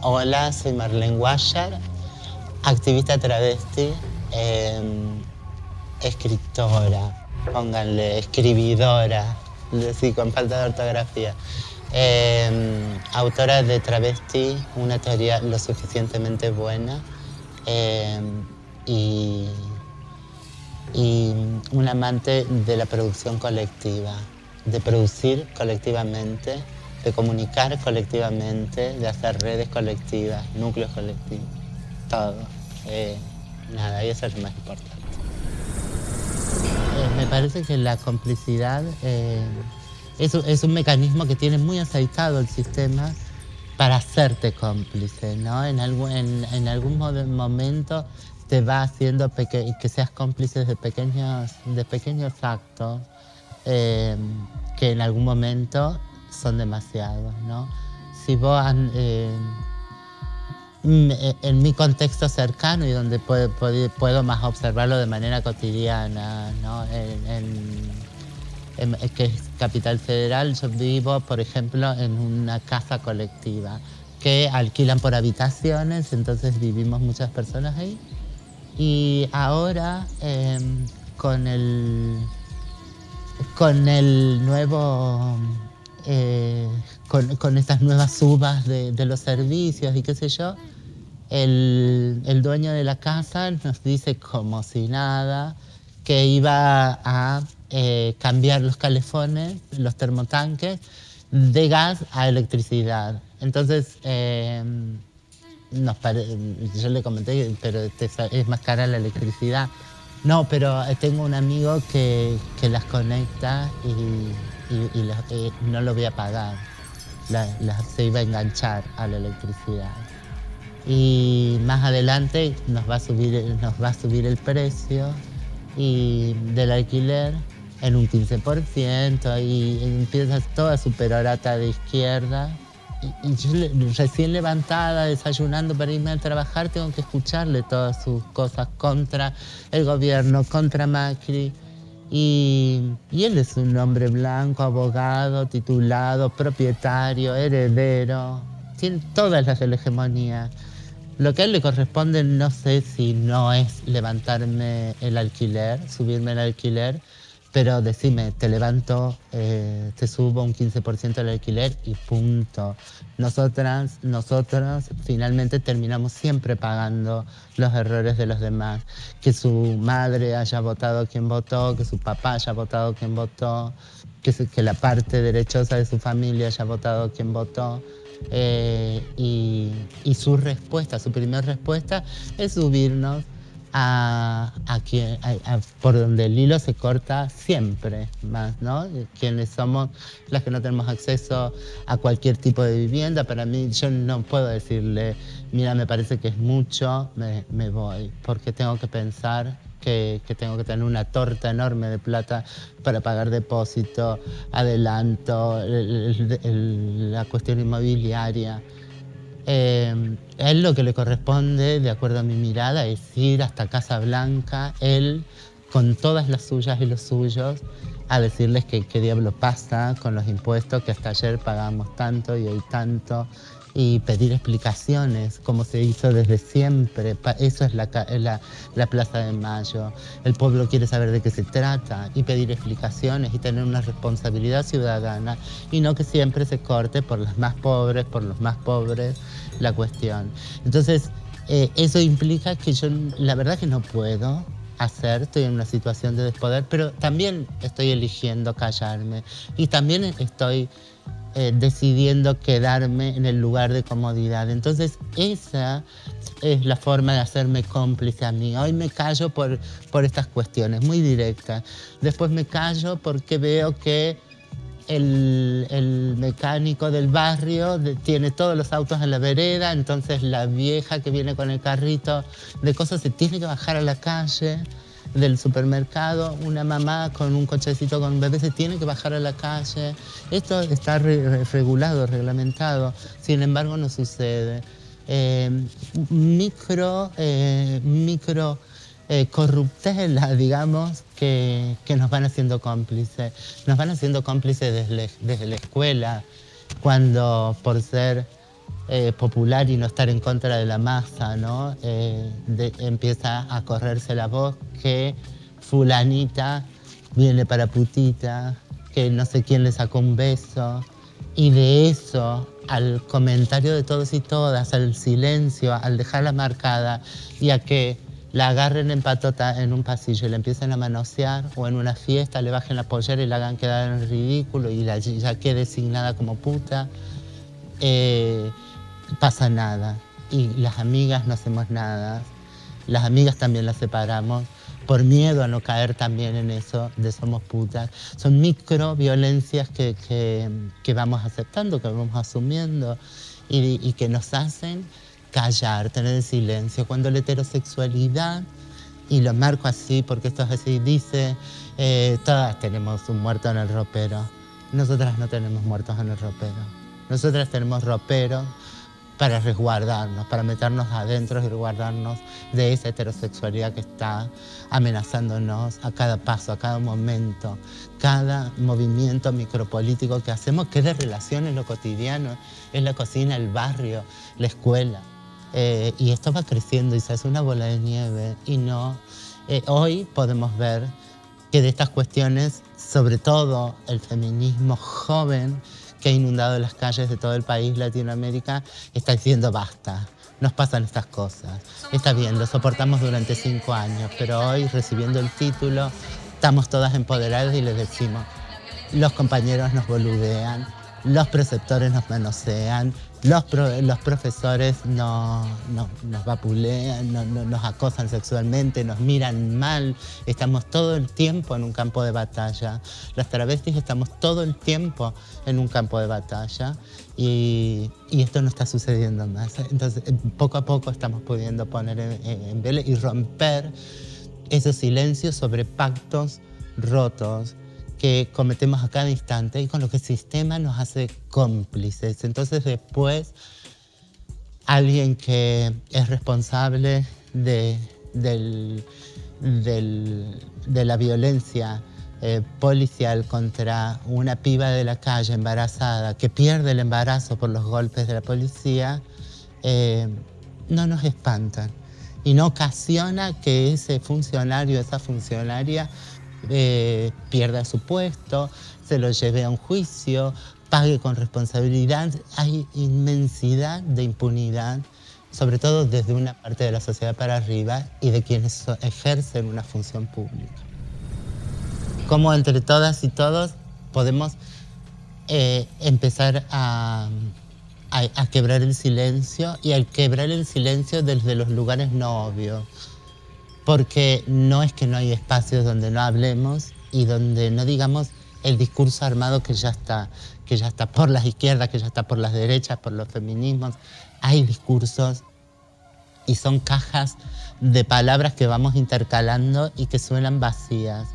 Hola, soy Marlene Guayar, activista travesti, em, escritora, pónganle, escribidora, sí, con falta de ortografía. Em, autora de Travesti, una teoría lo suficientemente buena em, y, y un amante de la producción colectiva, de producir colectivamente de comunicar colectivamente, de hacer redes colectivas, núcleos colectivos, todo. Eh, nada, y eso es lo más importante. Eh, me parece que la complicidad eh, es, un mecanismo que tiene muy aceitado el sistema para hacerte cómplice, ¿no? En algún, en, en algún momento te va haciendo que seas cómplice de pequeños, de pequeños actos que en algún momento son demasiados, ¿no? Si vos, eh, en mi contexto cercano y donde puedo, puedo, más observarlo de manera cotidiana, ¿no? En, que es Capital Federal, yo vivo, por ejemplo, en una casa colectiva que alquilan por habitaciones, entonces vivimos muchas personas ahí. Y ahora, em, con, el, con el nuevo eh, con, con, estas nuevas subas de, los servicios y qué sé yo, el, el, dueño de la casa nos dice como si nada que iba a eh, cambiar los calefones, los termotanques, de gas a electricidad. Entonces, eh, nos yo le comenté, pero es más cara la electricidad. No, pero tengo un amigo que, que las conecta y y, eh, no lo voy a pagar. se iba a enganchar a la electricidad. Y más adelante nos va a subir, nos va a subir el precio y del alquiler en un 15% y empieza toda su perorata de izquierda. Y, yo recién levantada, desayunando para irme a trabajar, tengo que escucharle todas sus cosas contra el gobierno, contra Macri. Y, él es un hombre blanco, abogado, titulado, propietario, heredero, tiene todas las de. Lo que a él le corresponde no sé si no es levantarme el alquiler, subirme el alquiler, pero decime, te levanto, eh, te subo un 15% del alquiler y punto. Nosotras, nosotros finalmente terminamos siempre pagando los errores de los demás. Que su madre haya votado quien votó, que su papá haya votado quien votó, que, que la parte derechosa de su familia haya votado quien votó. Eh, y, y su respuesta, su primera respuesta es subirnos a, quien, por donde el hilo se corta siempre más, ¿no? Quienes somos las que no tenemos acceso a cualquier tipo de vivienda, para mí yo no puedo decirle, mira, me parece que es mucho, me, me voy, porque tengo que pensar que, que, tengo que tener una torta enorme de plata para pagar depósito, adelanto, la cuestión inmobiliaria. Eh, él lo que le corresponde, de acuerdo a mi mirada, es ir hasta Casa Blanca, él con todas las suyas y los suyos, a decirles que qué diablo pasa con los impuestos, que hasta ayer pagamos tanto y hoy tanto, y pedir explicaciones, como se hizo desde siempre. Eso es la, la, la, Plaza de Mayo. El pueblo quiere saber de qué se trata y pedir explicaciones y tener una responsabilidad ciudadana y no que siempre se corte por los más pobres, por los más pobres la cuestión. Entonces, eh, eso implica que yo la verdad que no puedo hacer, estoy en una situación de despoder, pero también estoy eligiendo callarme y también estoy eh, decidiendo quedarme en el lugar de comodidad. Entonces esa es la forma de hacerme cómplice a mí. Hoy me callo por, por estas cuestiones, muy directas. Después me callo porque veo que el, el, mecánico del barrio tiene todos los autos en la vereda, entonces la vieja que viene con el carrito de cosas se tiene que bajar a la calle del supermercado, una mamá con un cochecito con un bebé se tiene que bajar a la calle. Esto está regulado, reglamentado, sin embargo no sucede. Eh, micro, eh, micro eh, corruptela, digamos, que, que, nos van haciendo cómplices. Nos van haciendo cómplices desde la escuela, cuando por ser eh, popular y no estar en contra de la masa, ¿no? Eh, empieza a correrse la voz que fulanita viene para putita, que no sé quién le sacó un beso, y de eso al comentario de todos y todas, al silencio, al dejarla marcada y a que la agarren en patota en un pasillo y la empiecen a manosear o en una fiesta le bajen la pollera y la hagan quedar en ridículo y la, ya quede designada como puta. Eh, pasa nada. Y las amigas no hacemos nada. Las amigas también las separamos por miedo a no caer también en eso de somos putas. Son micro violencias que, que, vamos aceptando, que vamos asumiendo y, y, que nos hacen callar, tener silencio. Cuando la heterosexualidad, y lo marco así porque esto es así, dice, eh, todas tenemos un muerto en el ropero. Nosotras no tenemos muertos en el ropero. Nosotras tenemos ropero para resguardarnos, para meternos adentro y resguardarnos de esa heterosexualidad que está amenazándonos a cada paso, a cada momento, cada movimiento micropolítico que hacemos, que es de relaciones, lo cotidiano, es la cocina, el barrio, la escuela. Eh, y esto va creciendo y se hace una bola de nieve y no... Eh, hoy podemos ver que de estas cuestiones, sobre todo el feminismo joven, que ha inundado las calles de todo el país, Latinoamérica, está diciendo basta. Nos pasan estas cosas. Está bien, lo soportamos durante cinco años, pero hoy recibiendo el título estamos todas empoderadas y les decimos, los compañeros nos boludean, los preceptores nos manosean, los, los profesores no, nos vapulean, nos acosan sexualmente, nos miran mal. Estamos todo el tiempo en un campo de batalla. Las travestis estamos todo el tiempo en un campo de batalla y, esto no está sucediendo más. Entonces, eh, poco a poco estamos pudiendo poner en, en vele y romper esos silencios sobre pactos rotos, que cometemos a cada instante y con lo que el sistema nos hace cómplices. Entonces después alguien que es responsable de, la violencia eh, policial contra una piba de la calle embarazada que pierde el embarazo por los golpes de la policía, eh, no nos espantan y no ocasiona que ese funcionario, esa funcionaria eh, pierda su puesto, se lo lleve a un juicio, pague con responsabilidad. Hay inmensidad de impunidad, sobre todo desde una parte de la sociedad para arriba y de quienes ejercen una función pública. Como entre todas y todos podemos eh, empezar a, a, quebrar el silencio y al quebrar el silencio desde los lugares no obvios porque no es que no hay espacios donde no hablemos y donde no digamos el discurso armado que ya está, que ya está por las izquierdas, que ya está por las derechas, por los feminismos. Hay discursos y son cajas de palabras que vamos intercalando y que suenan vacías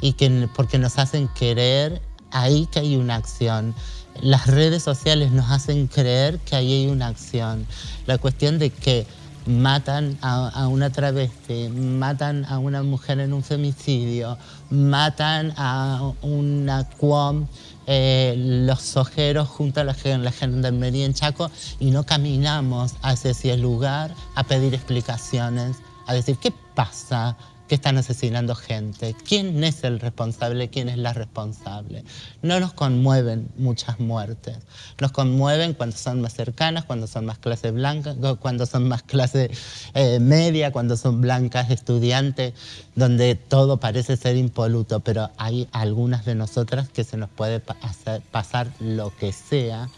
y que porque nos hacen creer ahí que hay una acción. Las redes sociales nos hacen creer que ahí hay una acción. La cuestión de que matan a, una travesti, matan a una mujer en un femicidio, matan a una cuom, eh, los ojeros junto a la, la gendarmería en Chaco y no caminamos hacia ese lugar a pedir explicaciones, a decir qué pasa, que están asesinando gente. ¿Quién es el responsable? ¿Quién es la responsable? No nos conmueven muchas muertes. Nos conmueven cuando son más cercanas, cuando son más clase blanca, cuando son más clase eh, media, cuando son blancas estudiantes, donde todo parece ser impoluto, pero hay algunas de nosotras que se nos puede hacer, pasar lo que sea,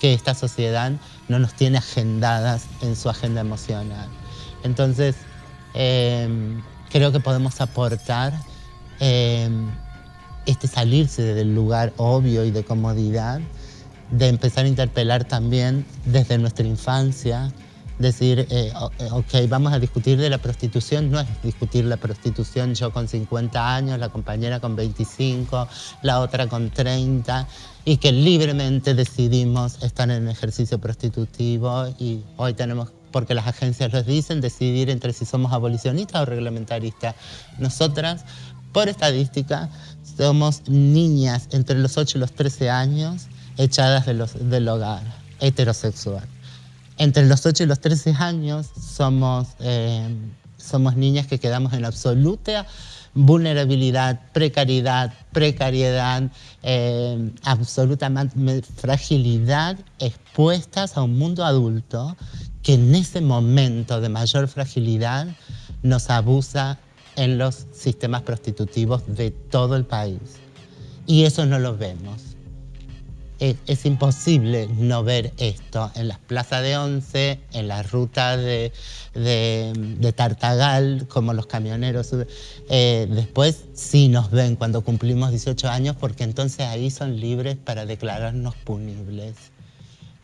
que esta sociedad no nos tiene agendadas en su agenda emocional. Entonces, em, creo que podemos aportar em, este salirse del lugar obvio y de comodidad, de empezar a interpelar también desde nuestra infancia, decir, eh, eh, ok, vamos a discutir de la prostitución, no es discutir la prostitución yo con 50 años, la compañera con 25, la otra con 30, y que libremente decidimos estar en ejercicio prostitutivo y hoy tenemos porque las agencias los dicen, decidir entre si somos abolicionistas o reglamentaristas. Nosotras, por estadística, somos niñas entre los 8 y los 13 años echadas de los, del hogar, heterosexual. entre los 8 y los 13 años somos, eh, somos niñas que quedamos en absoluta vulnerabilidad, precariedad, precariedad, eh, absolutamente fragilidad, expuestas a un mundo adulto que en ese momento de mayor fragilidad nos abusa en los sistemas prostitutivos de todo el país. Y eso no lo vemos es, imposible no ver esto en las plazas de Once, en la ruta de, Tartagal, como los camioneros. Eh, después sí nos ven cuando cumplimos 18 años porque entonces ahí son libres para declararnos punibles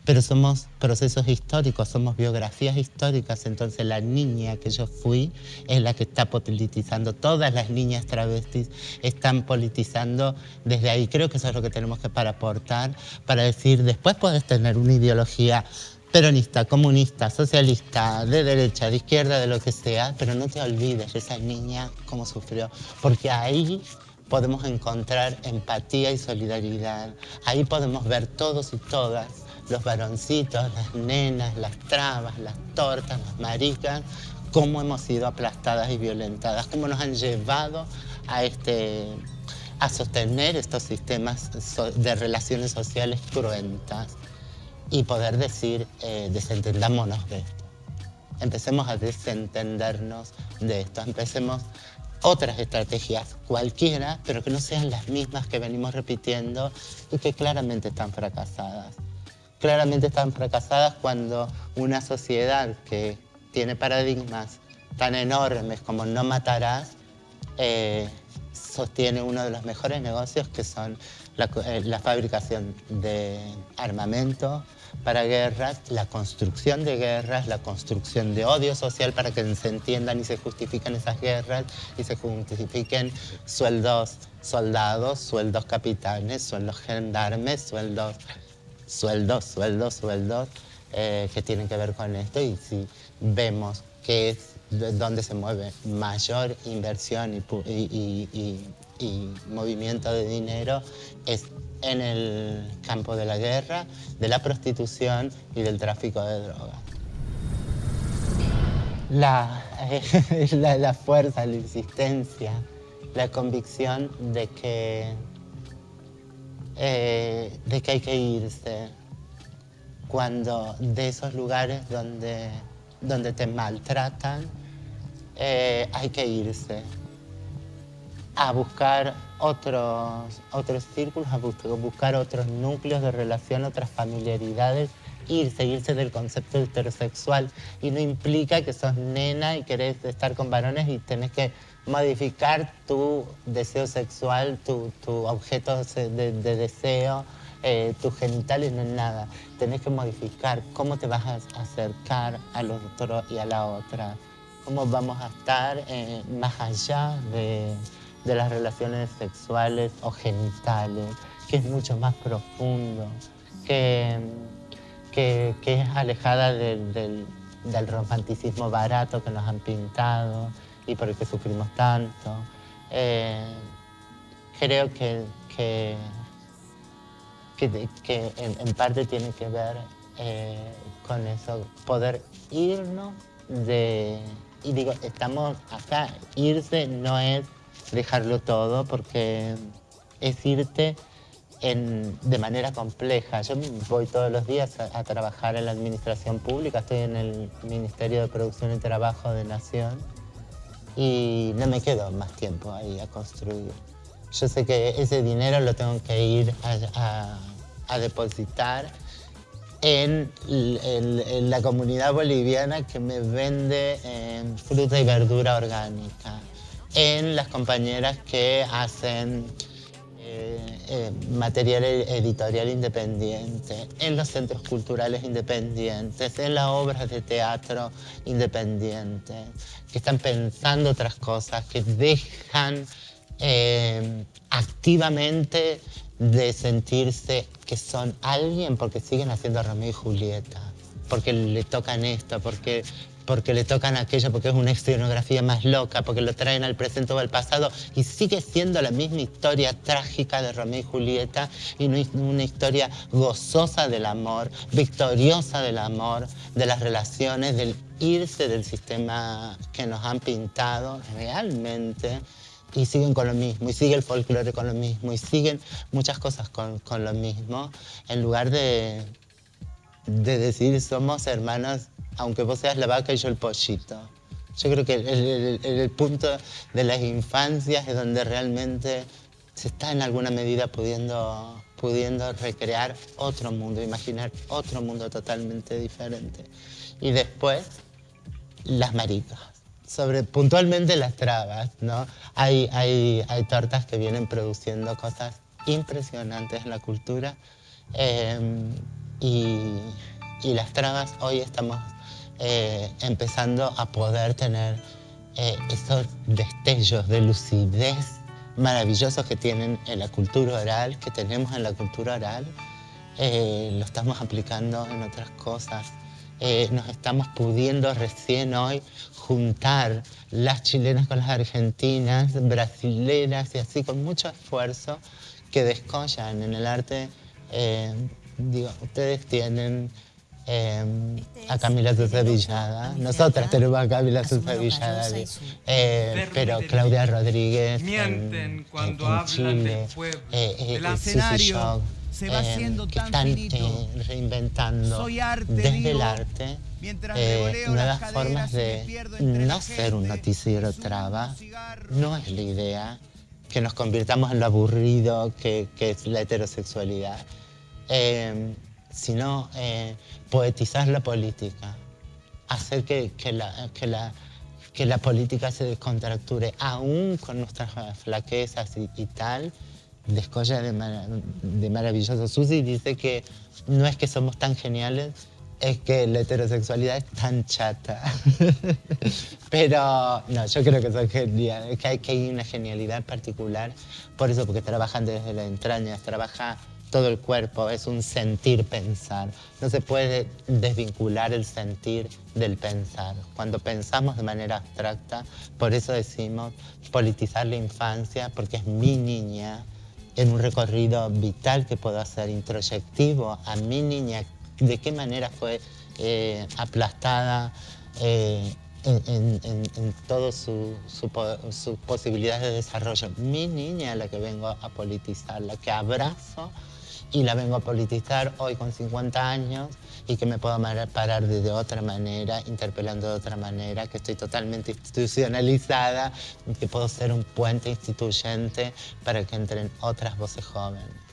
pero somos procesos históricos, somos biografías históricas, entonces la niña que yo fui es la que está politizando, todas las niñas travestis están politizando desde ahí, creo que eso es lo que tenemos que para aportar, para decir, después puedes tener una ideología peronista, comunista, socialista, de derecha, de izquierda, de lo que sea, pero no te olvides de esa niña cómo sufrió, porque ahí podemos encontrar empatía y solidaridad, ahí podemos ver todos y todas los varoncitos, las nenas, las trabas, las tortas, las maricas, cómo hemos sido aplastadas y violentadas, cómo nos han llevado a, este, a sostener estos sistemas de relaciones sociales cruentas y poder decir, eh, desentendámonos de esto. Empecemos a desentendernos de esto, empecemos otras estrategias cualquiera, pero que no sean las mismas que venimos repitiendo y que claramente están fracasadas claramente están fracasadas cuando una sociedad que tiene paradigmas tan enormes como no matarás, eh, sostiene uno de los mejores negocios que son la, eh, la, fabricación de armamento para guerras, la construcción de guerras, la construcción de odio social para que se entiendan y se justifiquen esas guerras y se justifiquen sueldos soldados, sueldos capitanes, sueldos gendarmes, sueldos sueldos, sueldos, sueldos eh, que tienen que ver con esto y si vemos que es donde se mueve mayor inversión y, movimiento de dinero es en el campo de la guerra, de la prostitución y del tráfico de drogas. La, la, fuerza, la insistencia, la convicción de que eh, de que hay que irse cuando de esos lugares donde, donde te maltratan, eh, hay que irse a buscar otros, otros círculos, a buscar otros núcleos de relación, otras familiaridades, irse, irse del concepto heterosexual. Y no implica que sos nena y querés estar con varones y tenés que modificar tu deseo sexual, tu, objeto de, deseo, eh, tus genitales, no es nada. Tenés que modificar cómo te vas a acercar al otro y a la otra. Cómo vamos a estar eh, más allá de, las relaciones sexuales o genitales, que es mucho más profundo, que, que, es alejada del romanticismo barato que nos han pintado, y por el que sufrimos tanto. Eh, creo que, que, en, parte tiene que ver eh, con eso, poder irnos de... Y digo, estamos acá, irse no es dejarlo todo porque es irte en, de manera compleja. Yo voy todos los días a, trabajar en la administración pública, estoy en el Ministerio de Producción y Trabajo de Nación y no me quedo más tiempo ahí a construir. Yo sé que ese dinero lo tengo que ir a, depositar en, la comunidad boliviana que me vende eh, fruta y verdura orgánica, en las compañeras que hacen eh, material editorial independiente, en los centros culturales independientes, en las obras de teatro independientes, que están pensando otras cosas, que dejan eh, activamente de sentirse que son alguien porque siguen haciendo Romeo y Julieta, porque le tocan esto, porque porque le tocan aquello, porque es una escenografía más loca, porque lo traen al presente o al pasado, y sigue siendo la misma historia trágica de Romeo y Julieta, y una historia gozosa del amor, victoriosa del amor, de las relaciones, del irse del sistema que nos han pintado realmente y siguen con lo mismo, y sigue el folclore con lo mismo, y siguen muchas cosas con, con lo mismo, en lugar de, de decir somos hermanos, aunque vos seas la vaca y yo el pollito. Yo creo que el, el, punto de las infancias es donde realmente se está en alguna medida pudiendo, pudiendo recrear otro mundo, imaginar otro mundo totalmente diferente. Y después, las maricas sobre puntualmente las trabas, ¿no? Hay, hay, hay tortas que vienen produciendo cosas impresionantes en la cultura em, y, y, las trabas hoy estamos eh, empezando a poder tener eh, esos destellos de lucidez maravillosos que tienen en la cultura oral, que tenemos en la cultura oral, eh, lo estamos aplicando en otras cosas. Eh, nos estamos pudiendo recién hoy juntar las chilenas con las argentinas, brasileras y así con mucho esfuerzo que descollan en el arte. Digo, ustedes tienen eh, a Camila Sosa Villada, nosotras tenemos a Camila Sosa Villada, pero Claudia Rodríguez en, Chile, eh, se va haciendo eh, que están eh, reinventando desde el arte eh, nuevas formas de no ser un noticiero traba. No es la idea que nos convirtamos en lo aburrido que, es la heterosexualidad, sino poetizar la política, hacer que, la, que, la, que la política se descontracture, aún con nuestras flaquezas y tal, descolla de, de maravilloso. Susi dice que no es que somos tan geniales, es que la heterosexualidad es tan chata. Pero no, yo creo que son geniales, que hay, que hay una genialidad particular, por eso, porque trabajan desde la entraña, trabaja todo el cuerpo, es un sentir pensar. No se puede desvincular el sentir del pensar. Cuando pensamos de manera abstracta, por eso decimos politizar la infancia, porque es mi niña, en un recorrido vital que puedo hacer, introyectivo a mi niña, de qué manera fue eh, aplastada eh, en, en, todas sus su, posibilidades de desarrollo. Mi niña es la que vengo a politizar, la que abrazo y la vengo a politizar hoy con 50 años y que me puedo parar de otra manera, interpelando de otra manera, que estoy totalmente institucionalizada, que puedo ser un puente instituyente para que entren otras voces jóvenes.